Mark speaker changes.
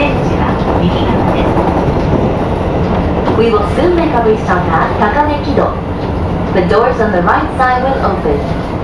Speaker 1: 出口は右側です
Speaker 2: We will soon make a restart at Takanekido. The doors on the right side will open.